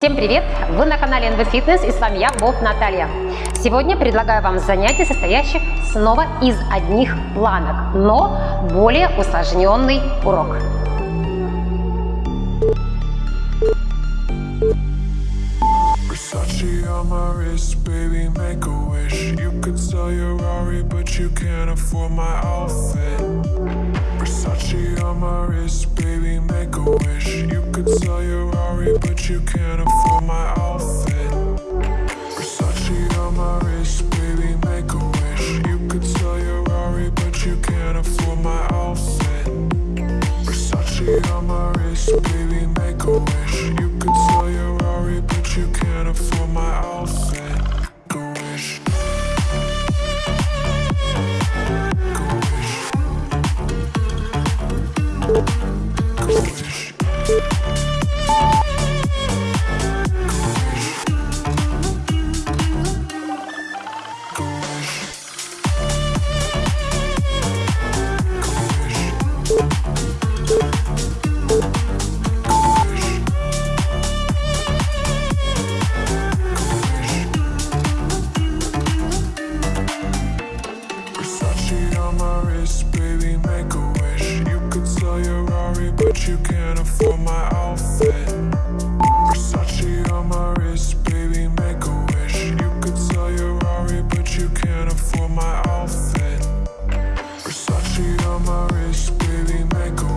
Всем привет! Вы на канале NV Fitness и с вами я, Боб Наталья. Сегодня предлагаю вам занятие, состоящее снова из одних планок, но более усложненный урок. You could sell your Rari, but you can't afford my outfit. Versace on my wrist, baby, make a wish. You could sell your Rari, but you can't afford my outfit. Versace on my wrist, baby, make a wish on baby, make a wish. You could sell your Rari, but you can't afford my outfit. Versace on my wrist, baby, make a wish. You could sell your Rari, but you can't afford my outfit. Versace on my wrist, baby, make a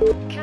Thank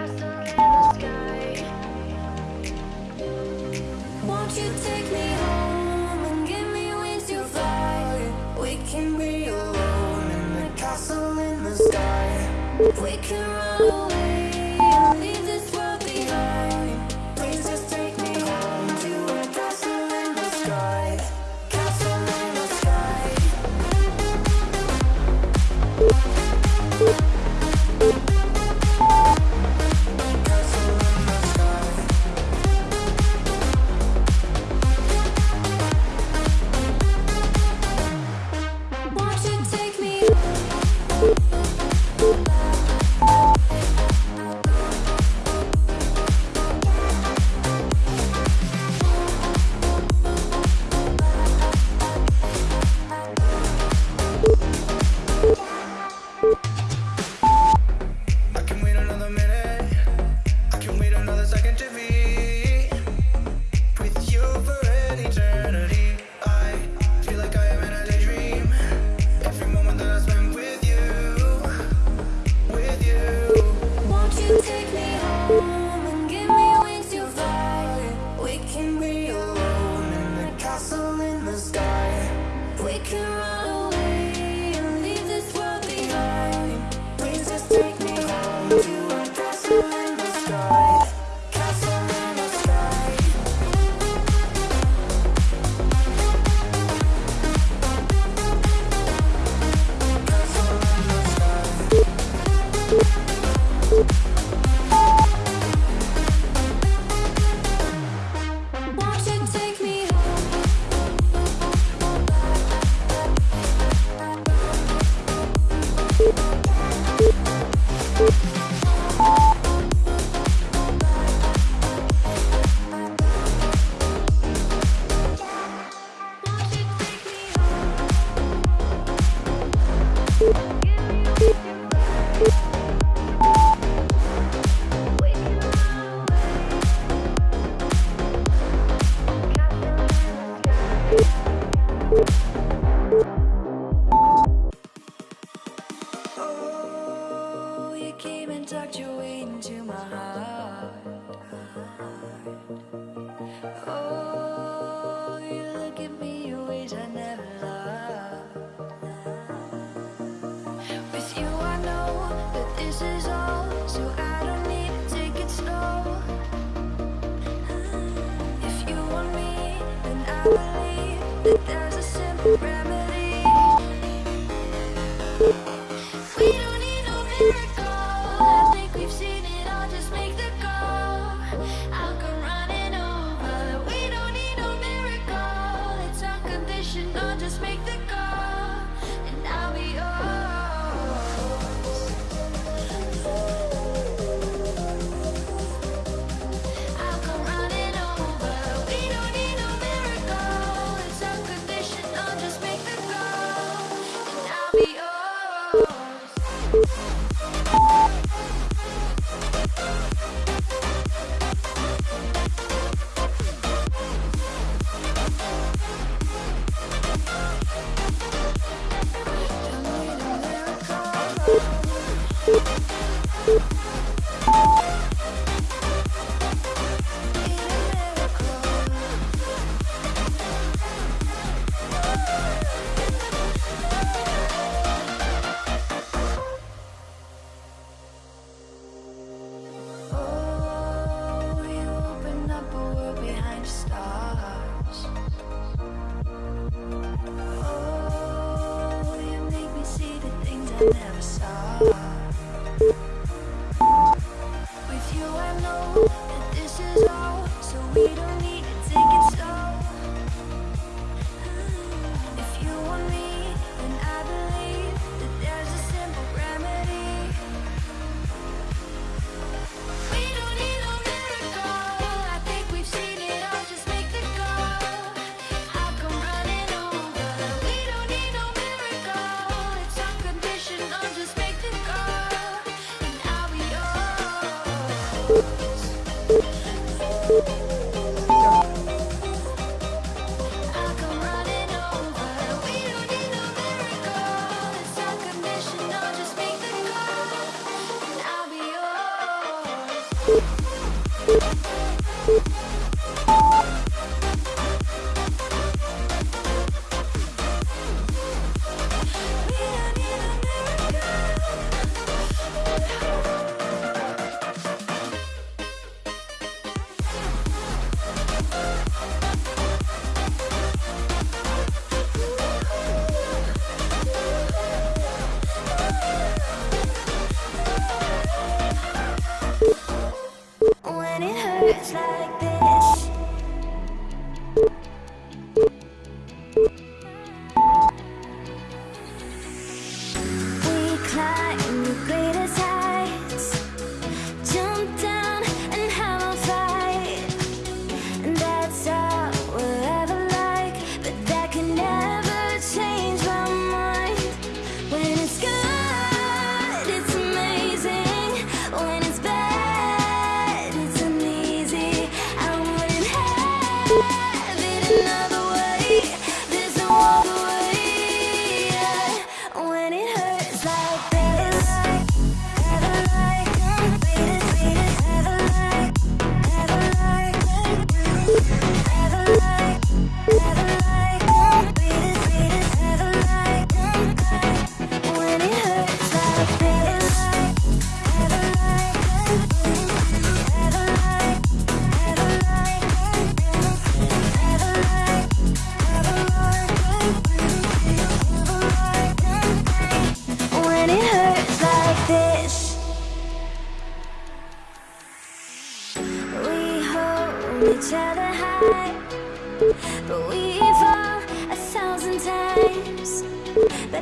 give me ways I never loved With you I know that this is all So I don't need to take it slow. If you want me, then I believe That there's a simple remedy. like this.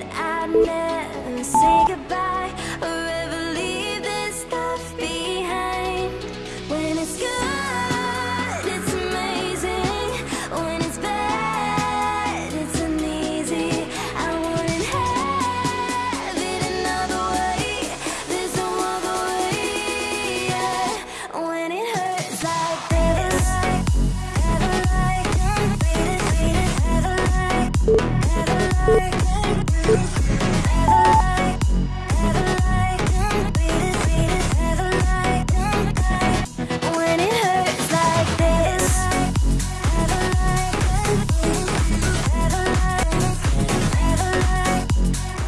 I never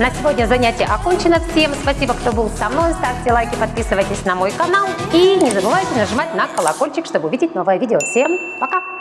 На сегодня занятие окончено. Всем спасибо, кто был со мной. Ставьте лайки, подписывайтесь на мой канал. И не забывайте нажимать на колокольчик, чтобы увидеть новое видео. Всем пока!